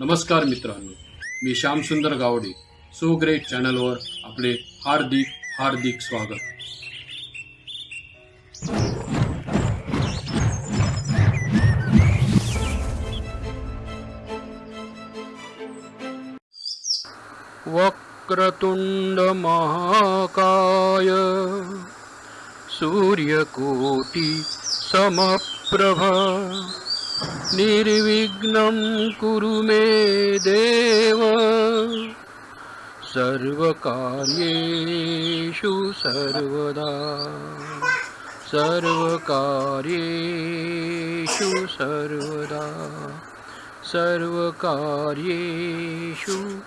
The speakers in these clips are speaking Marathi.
नमस्कार मित्रांनो मी श्यामसुंदर गावडे सो ग्रेट चॅनलवर आपले हार्दिक हार्दिक स्वागत वक्रतुंड महाकाय सूर्यकोटि समप्रभ निर्विघ्नं कुरु मे देव। सर्वकार्येषु सर्वदा। सर्वकार्येषु सर्वदा। सर्वकार्येषु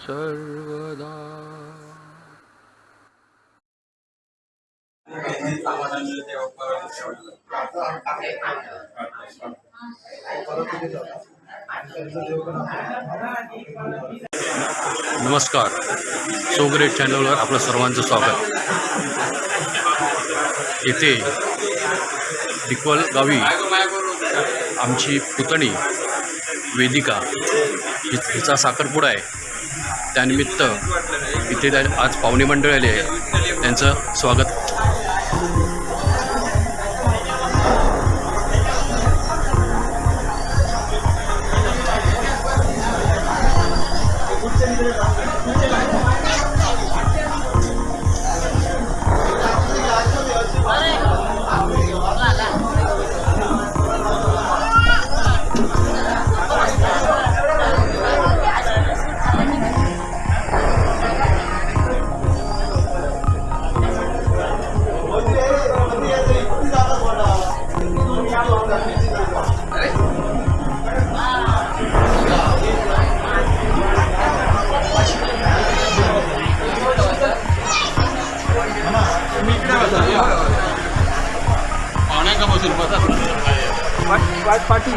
सर्वदा। नमस्कार. सोगरेट चॅनलवर आपलं सर्वांचं स्वागत. येथे डिकवल गावी आमची पुतणी वेदिका हिचा साखरपुडा आहे. त्यानिमित्त इथे त्या- आज पाहुणे मंडळ आले आहे त्यांचं स्वागत दाखवायची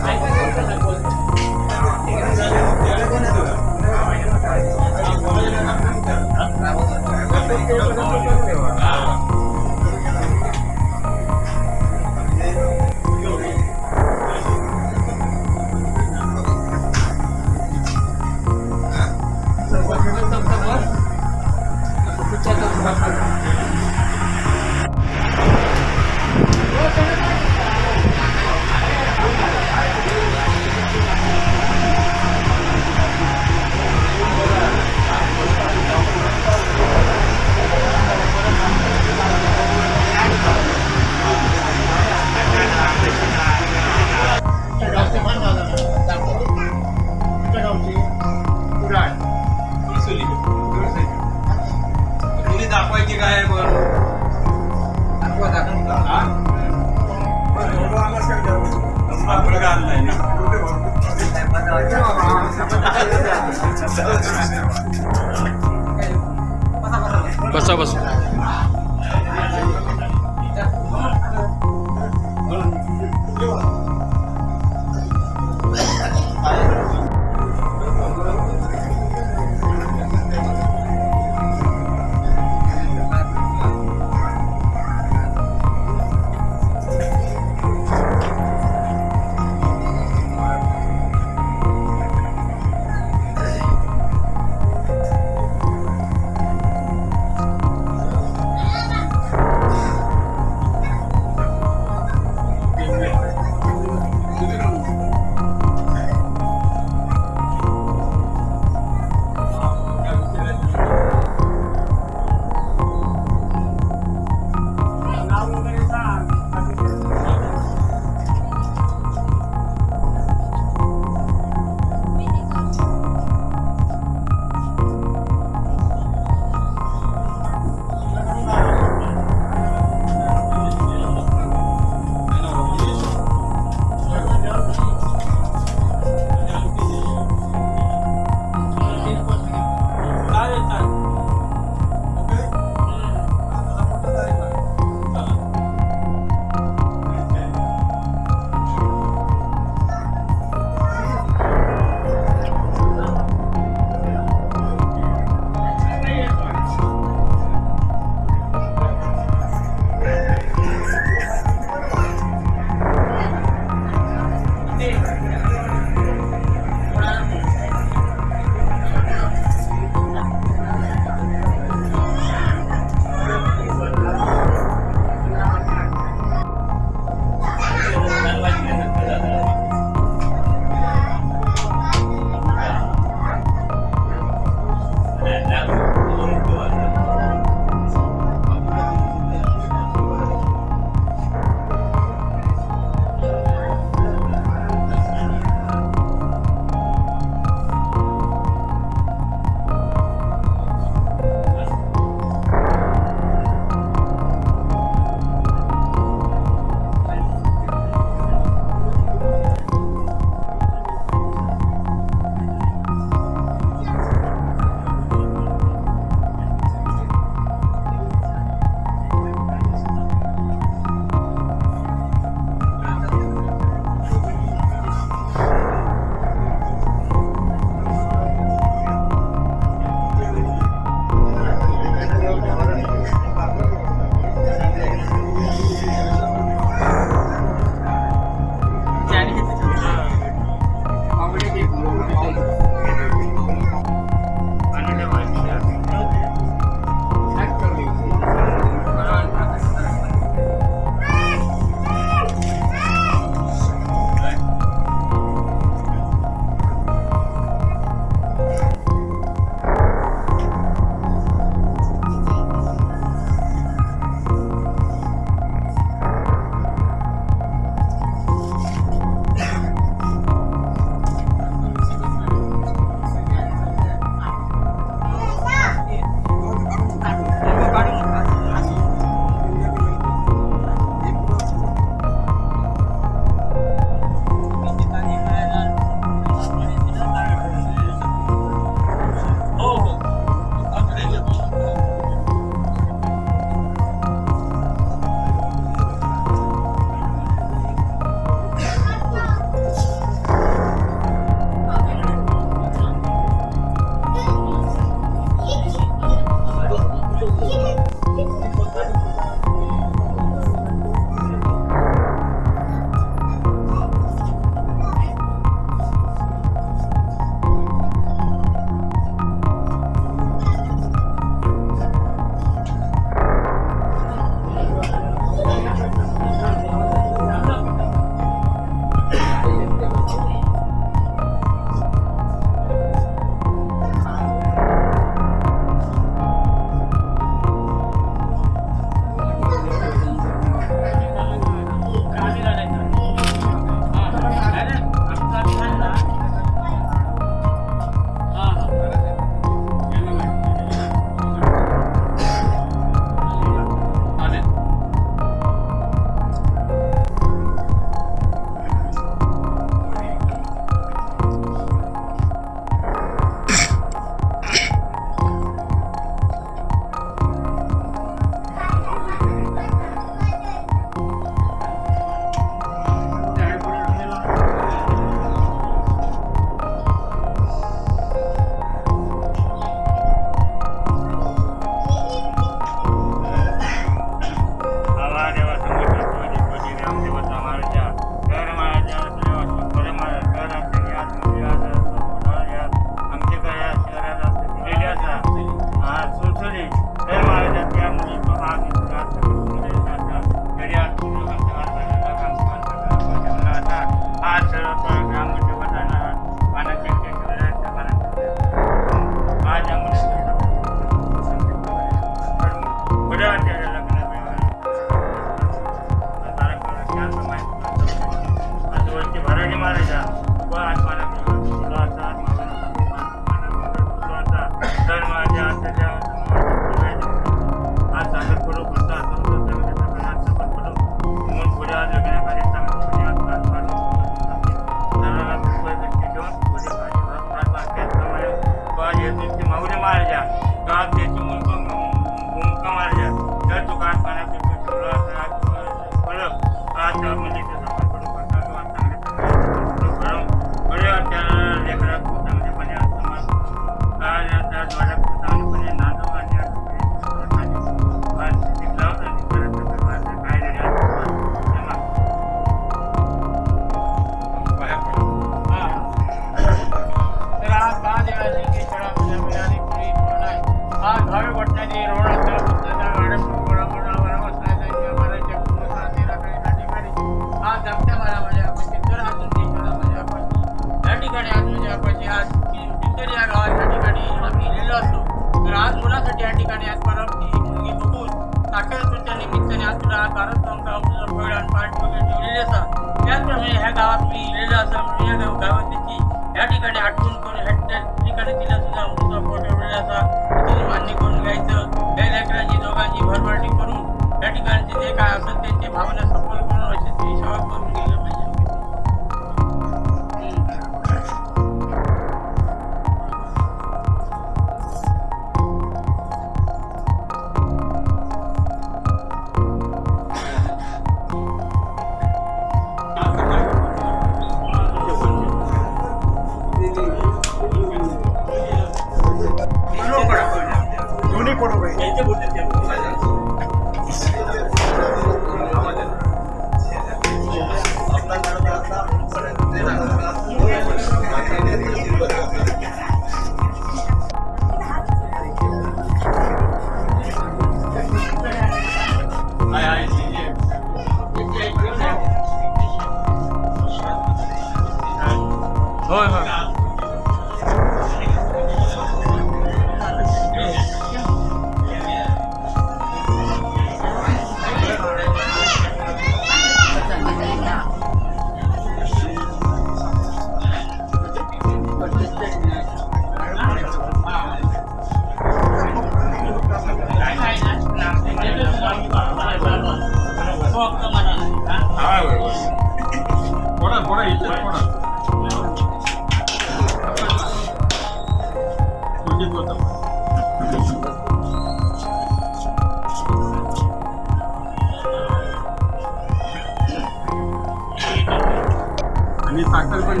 आणि साखर पण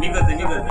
निघत निघत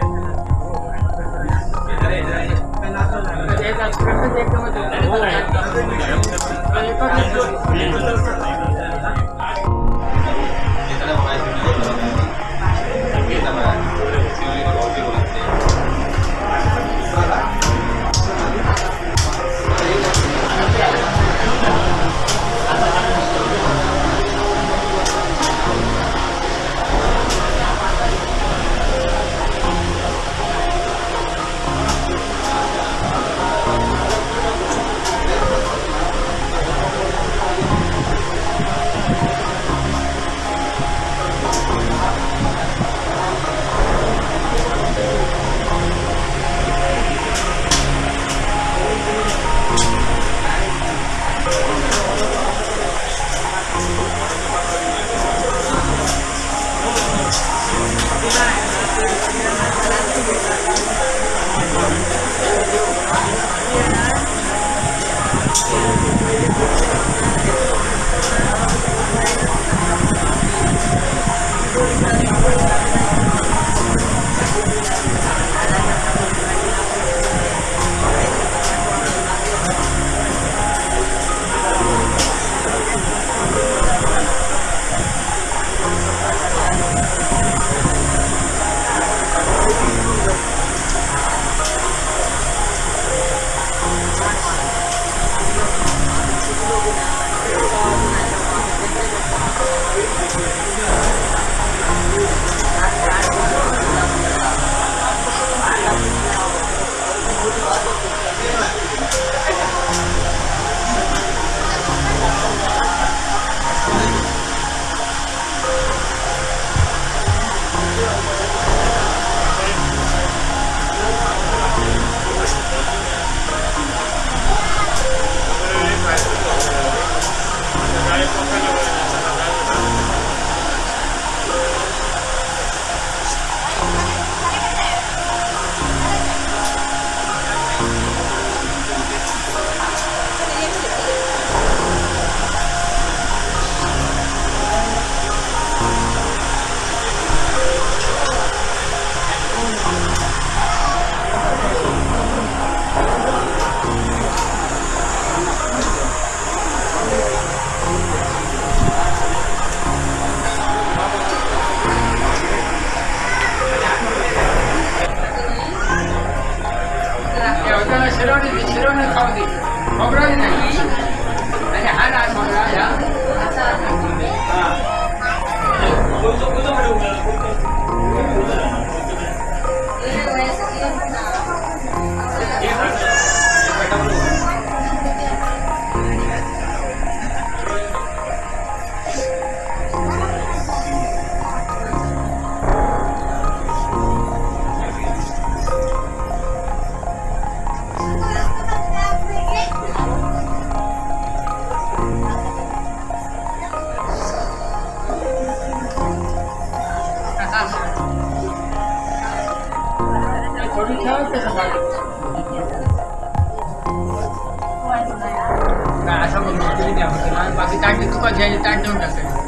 बाकी ताट तुका घ्यायचे ताट देऊन टाकायचं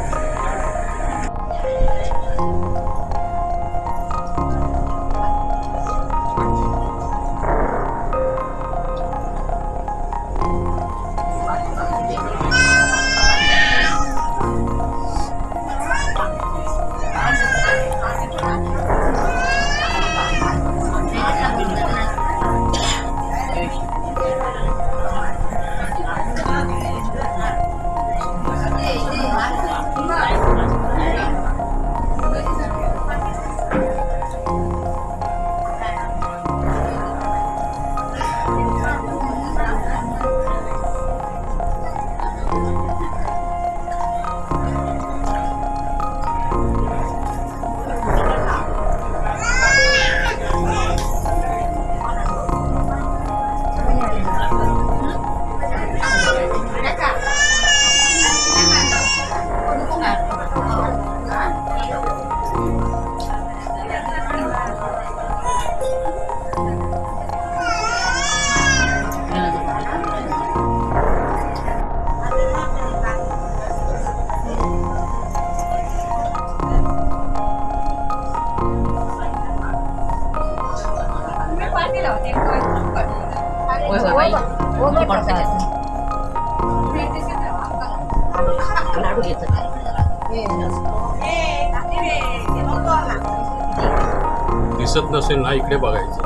दिसत ना इकडे बघायचं.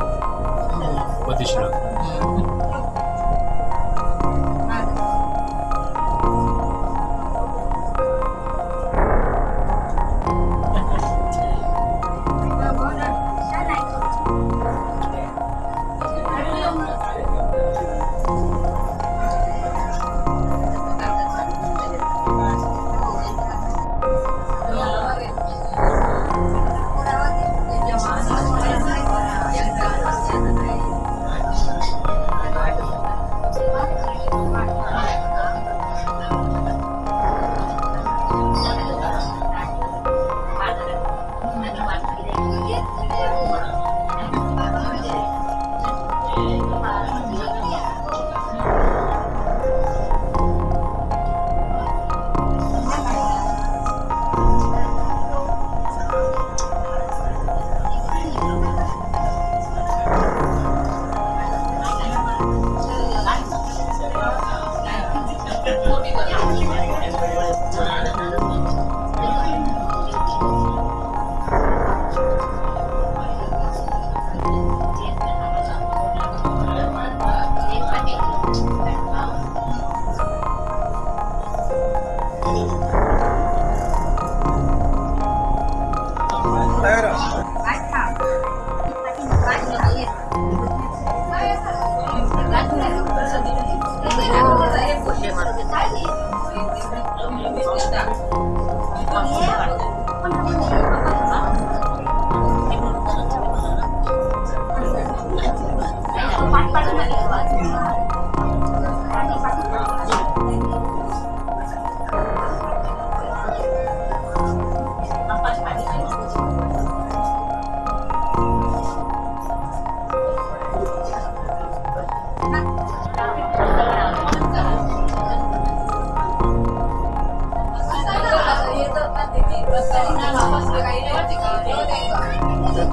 这个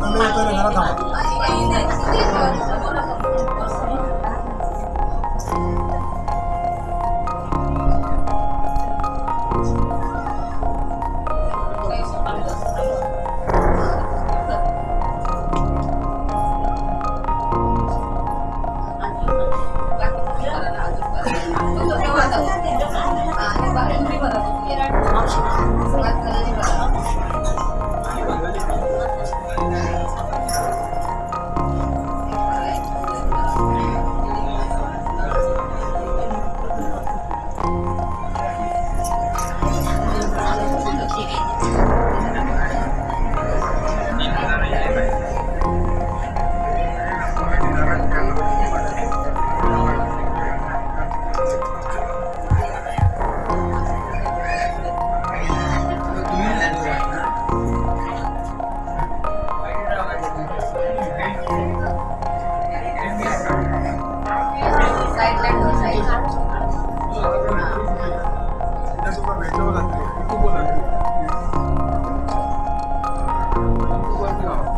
那个啊。好。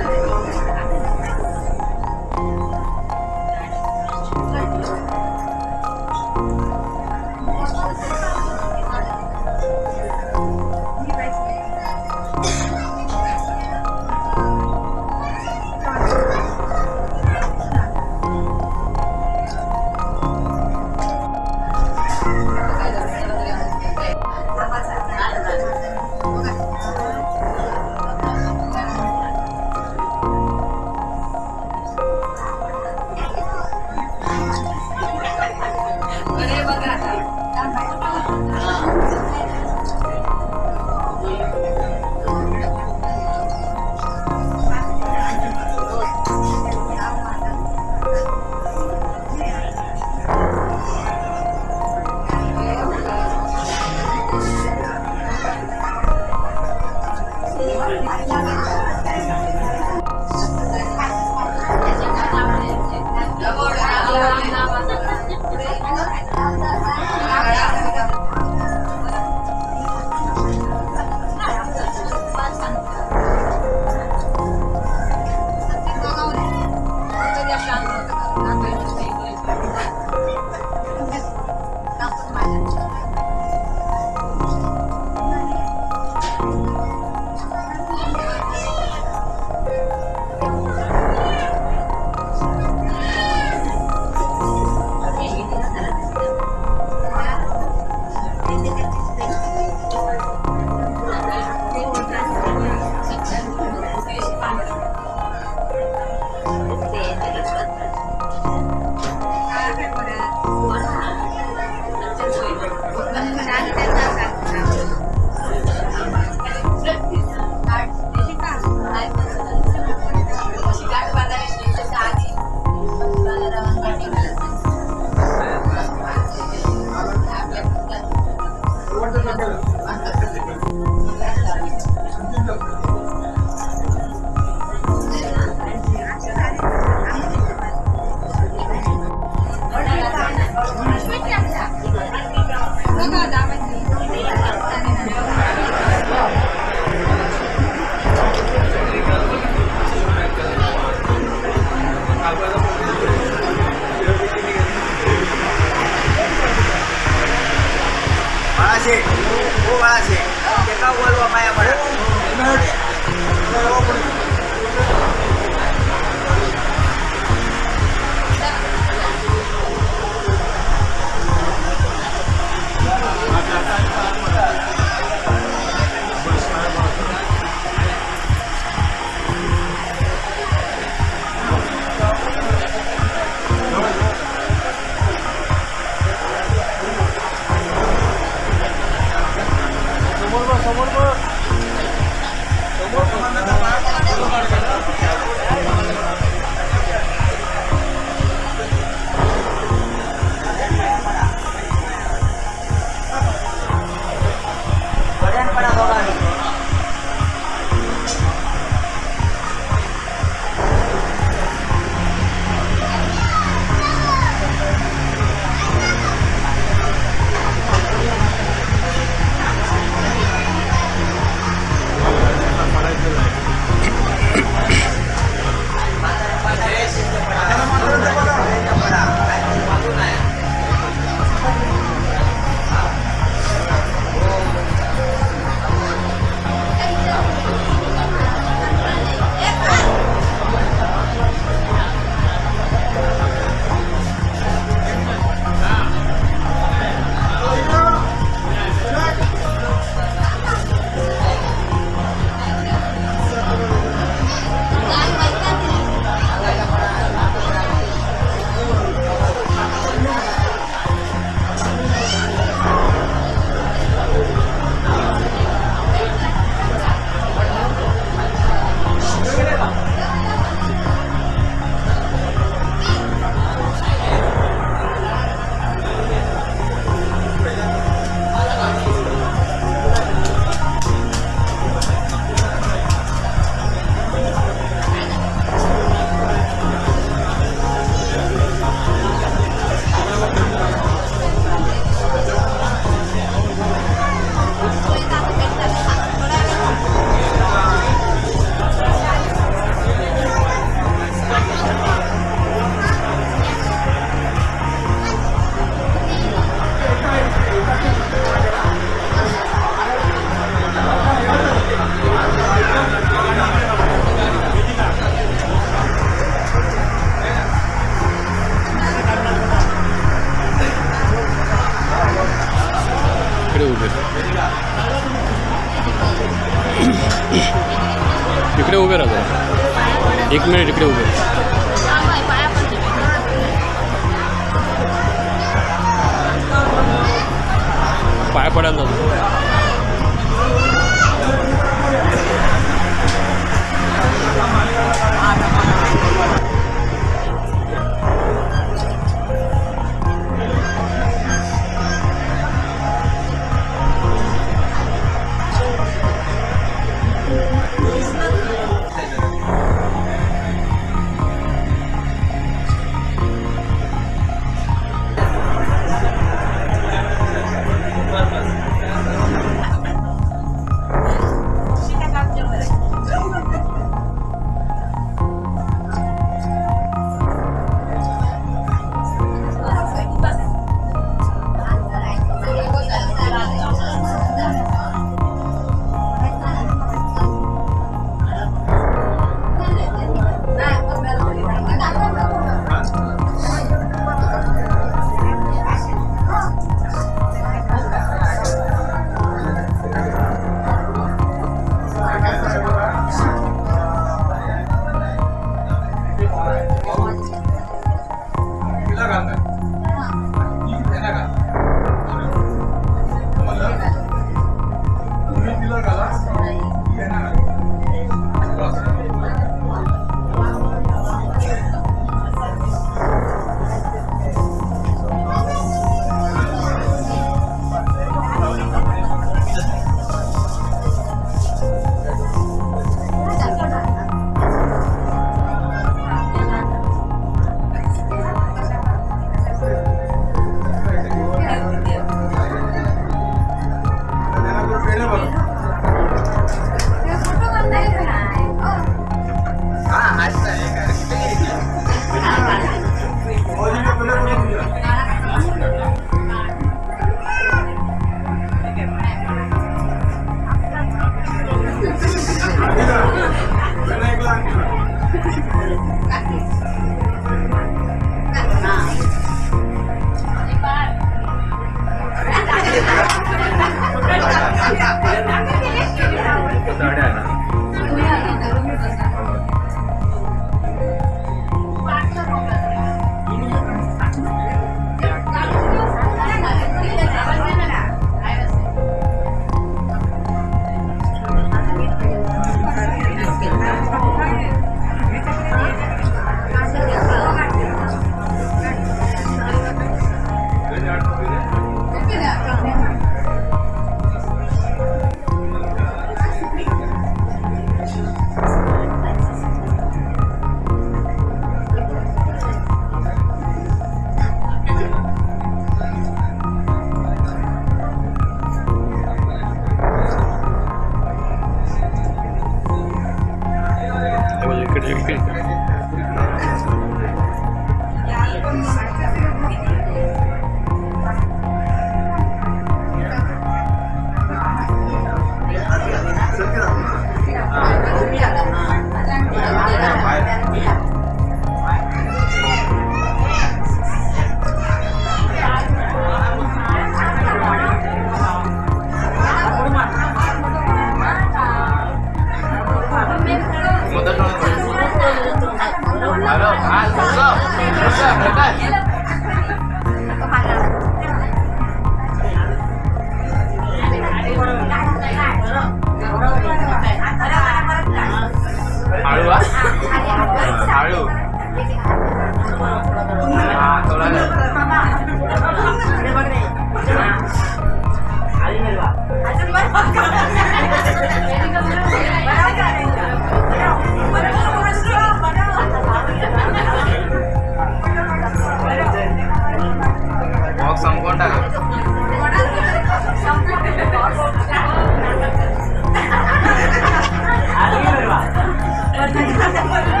Gracias.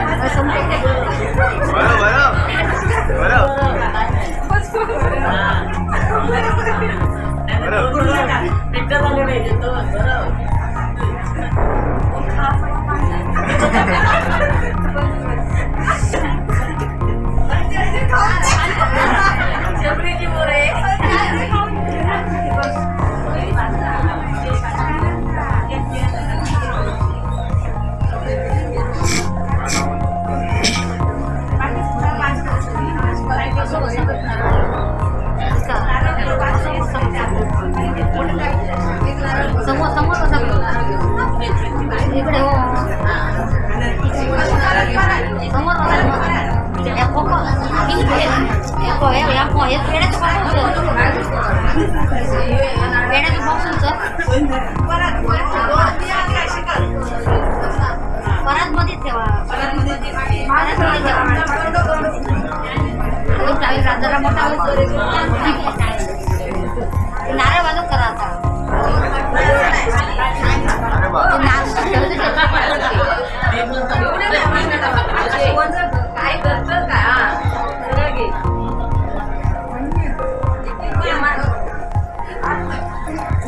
Jabri di mure. परत मध्ये ठेवा परत मध्ये मोठा नारळ. वाजत करा आता अरे बा काय?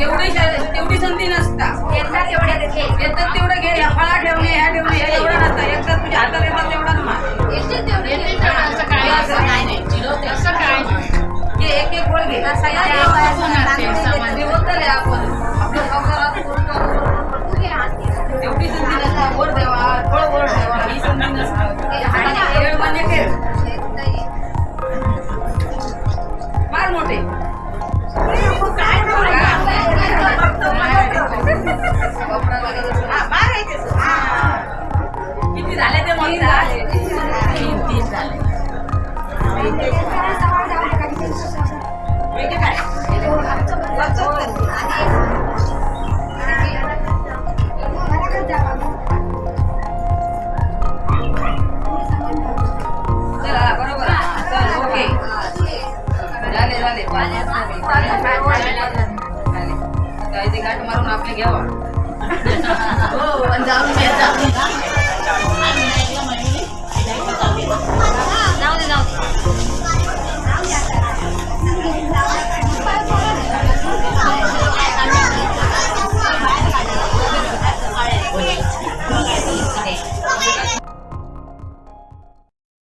तेवढी तेवढी संधी नसता. येतात तेवढं घे या फळा ठेवणे ह्या ठेवणे हे एवढं नसतं. एकदा तुझ्या हातात येतात तेवढाच मार घे एक एक गोळ घे. ते होतं रे आपण. आपलं संसारात एवढी संधी नसता. वर देवा फळ वर ठेवा. ही संधी नसता. वेळ म्हणजे ठेव मार मोठे. किती झाले ते म्हणता तीन तीन झाले वेगळे काय चला बरोबर चल ओके झाले झाले Kan kemarin apa ya? Oh, panjang, panjang.